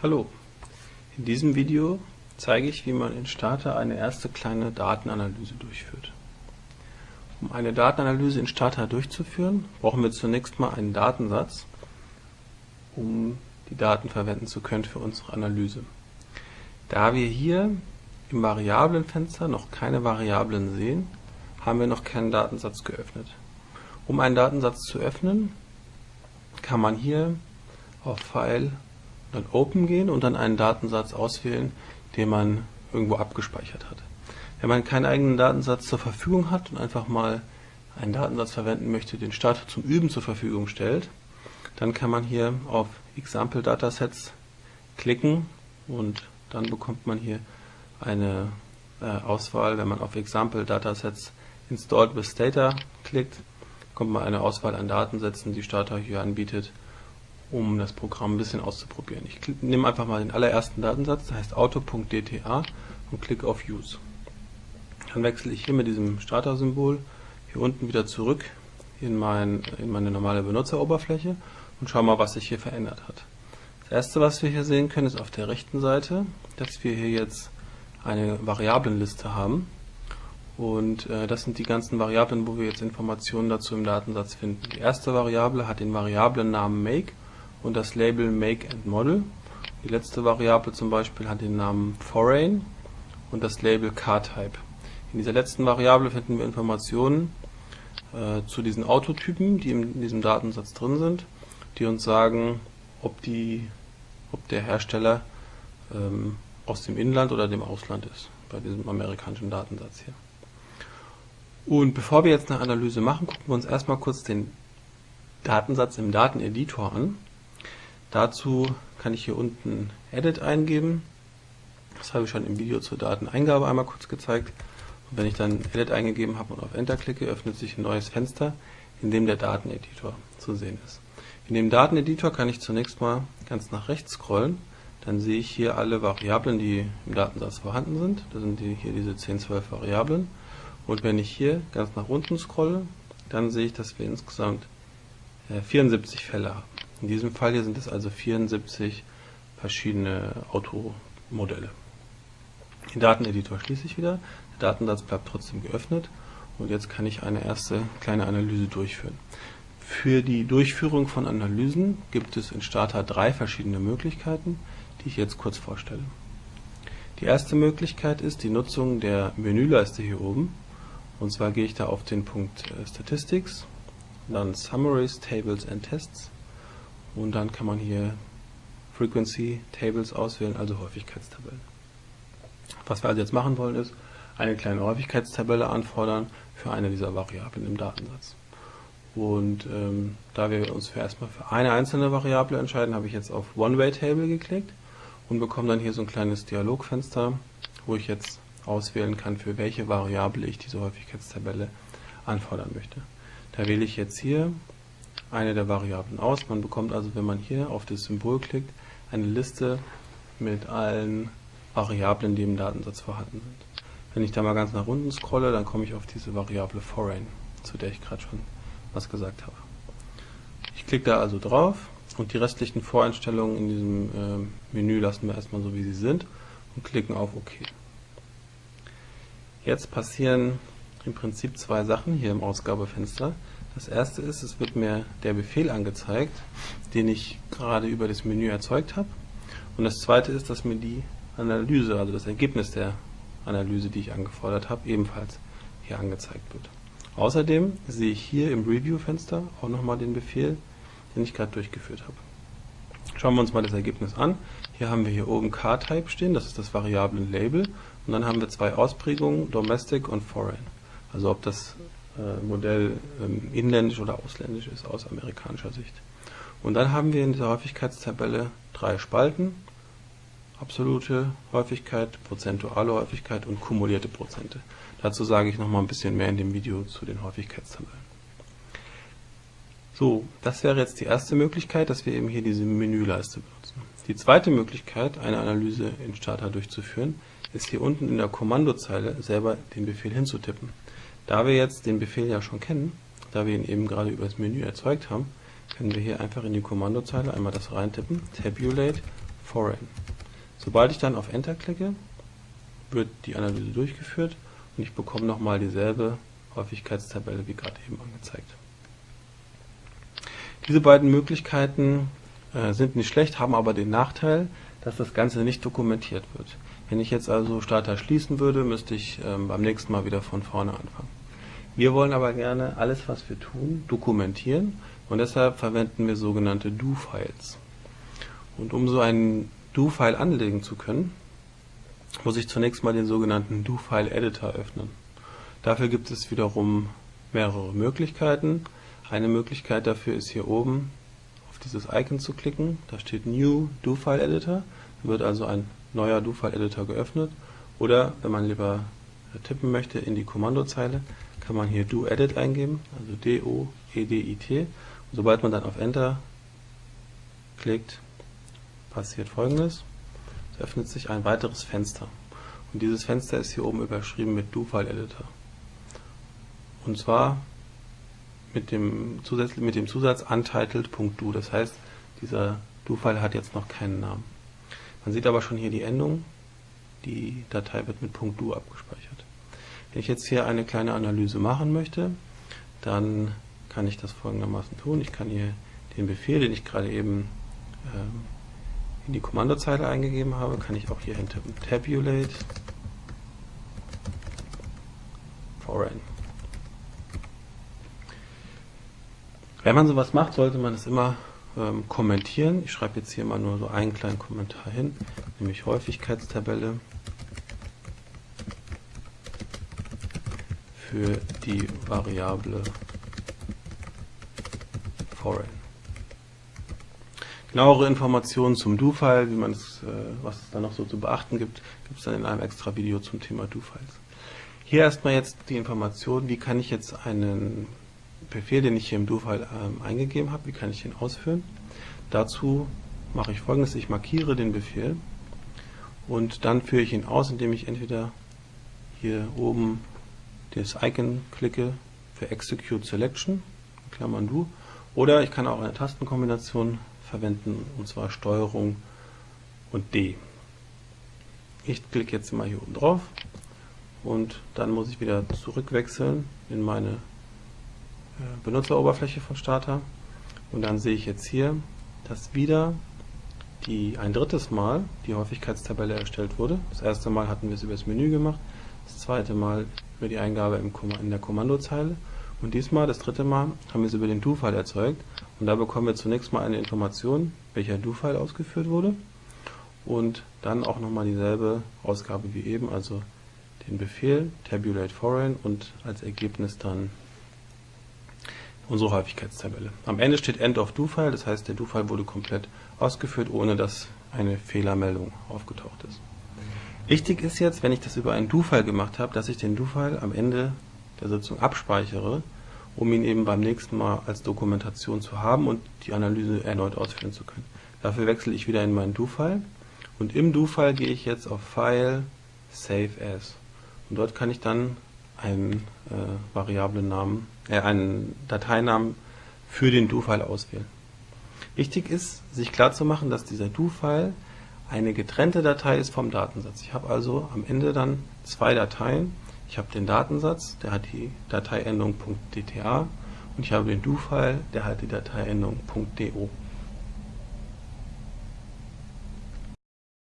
Hallo, in diesem Video zeige ich, wie man in Starter eine erste kleine Datenanalyse durchführt. Um eine Datenanalyse in Starter durchzuführen, brauchen wir zunächst mal einen Datensatz, um die Daten verwenden zu können für unsere Analyse. Da wir hier im Variablenfenster noch keine Variablen sehen, haben wir noch keinen Datensatz geöffnet. Um einen Datensatz zu öffnen, kann man hier auf File dann Open gehen und dann einen Datensatz auswählen, den man irgendwo abgespeichert hat. Wenn man keinen eigenen Datensatz zur Verfügung hat und einfach mal einen Datensatz verwenden möchte, den Starter zum Üben zur Verfügung stellt, dann kann man hier auf Example Datasets klicken und dann bekommt man hier eine äh, Auswahl. Wenn man auf Example Datasets Installed with Data klickt, kommt man eine Auswahl an Datensätzen, die Starter hier anbietet um das Programm ein bisschen auszuprobieren. Ich nehme einfach mal den allerersten Datensatz, der heißt auto.dta und klicke auf Use. Dann wechsle ich hier mit diesem Starter-Symbol hier unten wieder zurück in, mein, in meine normale Benutzeroberfläche und schaue mal, was sich hier verändert hat. Das erste, was wir hier sehen können, ist auf der rechten Seite, dass wir hier jetzt eine Variablenliste haben. Und äh, das sind die ganzen Variablen, wo wir jetzt Informationen dazu im Datensatz finden. Die erste Variable hat den Variablennamen make und das Label Make and Model. Die letzte Variable zum Beispiel hat den Namen Foreign und das Label CarType. In dieser letzten Variable finden wir Informationen äh, zu diesen Autotypen, die in diesem Datensatz drin sind, die uns sagen, ob, die, ob der Hersteller ähm, aus dem Inland oder dem Ausland ist, bei diesem amerikanischen Datensatz hier. Und bevor wir jetzt eine Analyse machen, gucken wir uns erstmal kurz den Datensatz im Dateneditor an. Dazu kann ich hier unten Edit eingeben. Das habe ich schon im Video zur Dateneingabe einmal kurz gezeigt. Und wenn ich dann Edit eingegeben habe und auf Enter klicke, öffnet sich ein neues Fenster, in dem der Dateneditor zu sehen ist. In dem Dateneditor kann ich zunächst mal ganz nach rechts scrollen. Dann sehe ich hier alle Variablen, die im Datensatz vorhanden sind. Das sind die, hier diese 10, 12 Variablen. Und wenn ich hier ganz nach unten scrolle, dann sehe ich, dass wir insgesamt 74 äh, Fälle haben. In diesem Fall hier sind es also 74 verschiedene Automodelle. Den Dateneditor schließe ich wieder, der Datensatz bleibt trotzdem geöffnet und jetzt kann ich eine erste kleine Analyse durchführen. Für die Durchführung von Analysen gibt es in Starter drei verschiedene Möglichkeiten, die ich jetzt kurz vorstelle. Die erste Möglichkeit ist die Nutzung der Menüleiste hier oben. Und zwar gehe ich da auf den Punkt äh, Statistics, dann Summaries, Tables and Tests und dann kann man hier Frequency Tables auswählen, also Häufigkeitstabellen. Was wir also jetzt machen wollen ist, eine kleine Häufigkeitstabelle anfordern für eine dieser Variablen im Datensatz. Und ähm, da wir uns für erstmal für eine einzelne Variable entscheiden, habe ich jetzt auf One-Way-Table geklickt und bekomme dann hier so ein kleines Dialogfenster, wo ich jetzt auswählen kann, für welche Variable ich diese Häufigkeitstabelle anfordern möchte. Da wähle ich jetzt hier eine der Variablen aus. Man bekommt also, wenn man hier auf das Symbol klickt, eine Liste mit allen Variablen, die im Datensatz vorhanden sind. Wenn ich da mal ganz nach unten scrolle, dann komme ich auf diese Variable foreign, zu der ich gerade schon was gesagt habe. Ich klicke da also drauf und die restlichen Voreinstellungen in diesem äh, Menü lassen wir erstmal so, wie sie sind und klicken auf OK. Jetzt passieren im Prinzip zwei Sachen hier im Ausgabefenster. Das erste ist, es wird mir der Befehl angezeigt, den ich gerade über das Menü erzeugt habe. Und das zweite ist, dass mir die Analyse, also das Ergebnis der Analyse, die ich angefordert habe, ebenfalls hier angezeigt wird. Außerdem sehe ich hier im Review-Fenster auch nochmal den Befehl, den ich gerade durchgeführt habe. Schauen wir uns mal das Ergebnis an. Hier haben wir hier oben CarType stehen, das ist das Variablen-Label. Und dann haben wir zwei Ausprägungen, Domestic und Foreign. Also ob das Modell ähm, inländisch oder ausländisch ist aus amerikanischer Sicht. Und dann haben wir in dieser Häufigkeitstabelle drei Spalten. Absolute Häufigkeit, prozentuale Häufigkeit und kumulierte Prozente. Dazu sage ich nochmal ein bisschen mehr in dem Video zu den Häufigkeitstabellen. So, das wäre jetzt die erste Möglichkeit, dass wir eben hier diese Menüleiste benutzen. Die zweite Möglichkeit, eine Analyse in Starter durchzuführen, ist hier unten in der Kommandozeile selber den Befehl hinzutippen. Da wir jetzt den Befehl ja schon kennen, da wir ihn eben gerade über das Menü erzeugt haben, können wir hier einfach in die Kommandozeile einmal das reintippen, tabulate foreign. Sobald ich dann auf Enter klicke, wird die Analyse durchgeführt und ich bekomme nochmal dieselbe Häufigkeitstabelle wie gerade eben angezeigt. Diese beiden Möglichkeiten äh, sind nicht schlecht, haben aber den Nachteil, dass das Ganze nicht dokumentiert wird. Wenn ich jetzt also Starter schließen würde, müsste ich ähm, beim nächsten Mal wieder von vorne anfangen. Wir wollen aber gerne alles, was wir tun, dokumentieren und deshalb verwenden wir sogenannte Do-Files. Und um so einen Do-File anlegen zu können, muss ich zunächst mal den sogenannten Do-File-Editor öffnen. Dafür gibt es wiederum mehrere Möglichkeiten. Eine Möglichkeit dafür ist hier oben auf dieses Icon zu klicken. Da steht New Do-File-Editor. Wird also ein neuer Do-File-Editor geöffnet. Oder wenn man lieber tippen möchte in die Kommandozeile, kann man hier Do-Edit eingeben, also D-O-E-D-I-T. Sobald man dann auf Enter klickt, passiert folgendes. Es öffnet sich ein weiteres Fenster. Und dieses Fenster ist hier oben überschrieben mit Do-File-Editor. Und zwar mit dem, Zusatz, mit dem Zusatz untitled.do. Das heißt, dieser Do-File hat jetzt noch keinen Namen. Man sieht aber schon hier die Endung. Die Datei wird mit .do abgespeichert. Wenn ich jetzt hier eine kleine Analyse machen möchte, dann kann ich das folgendermaßen tun. Ich kann hier den Befehl, den ich gerade eben ähm, in die Kommandozeile eingegeben habe, kann ich auch hier hintippen. Tabulate foreign. Wenn man sowas macht, sollte man es immer ähm, kommentieren. Ich schreibe jetzt hier mal nur so einen kleinen Kommentar hin, nämlich Häufigkeitstabelle für die Variable foreign. Genauere Informationen zum Do-File, wie man es, äh, was es da noch so zu beachten gibt, gibt es dann in einem extra Video zum Thema Do-Files. Hier erstmal jetzt die Information, wie kann ich jetzt einen Befehl, den ich hier im Do-File ähm, eingegeben habe, wie kann ich ihn ausführen. Dazu mache ich folgendes, ich markiere den Befehl und dann führe ich ihn aus, indem ich entweder hier oben das Icon klicke für Execute Selection, Klammern Do, oder ich kann auch eine Tastenkombination verwenden, und zwar Steuerung und D. Ich klicke jetzt mal hier oben drauf und dann muss ich wieder zurückwechseln in meine äh, Benutzeroberfläche von Starter und dann sehe ich jetzt hier, dass wieder die ein drittes Mal die Häufigkeitstabelle erstellt wurde. Das erste Mal hatten wir es über das Menü gemacht, das zweite Mal über die Eingabe in der Kommandozeile und diesmal, das dritte Mal, haben wir es über den Do-File erzeugt und da bekommen wir zunächst mal eine Information, welcher Do-File ausgeführt wurde und dann auch nochmal dieselbe Ausgabe wie eben, also den Befehl tabulate foreign und als Ergebnis dann unsere Häufigkeitstabelle. Am Ende steht End of Do-File, das heißt der Do-File wurde komplett ausgeführt, ohne dass eine Fehlermeldung aufgetaucht ist. Wichtig ist jetzt, wenn ich das über einen Do-File gemacht habe, dass ich den Do-File am Ende der Sitzung abspeichere um ihn eben beim nächsten Mal als Dokumentation zu haben und die Analyse erneut ausführen zu können. Dafür wechsle ich wieder in meinen Do-File und im Do-File gehe ich jetzt auf File, Save As und dort kann ich dann einen äh, Variablennamen, äh, einen Dateinamen für den Do-File auswählen. Wichtig ist, sich klarzumachen, dass dieser Do-File eine getrennte Datei ist vom Datensatz. Ich habe also am Ende dann zwei Dateien, ich habe den Datensatz, der hat die Dateiendung .dta und ich habe den Do-File, der hat die Dateiendung .do.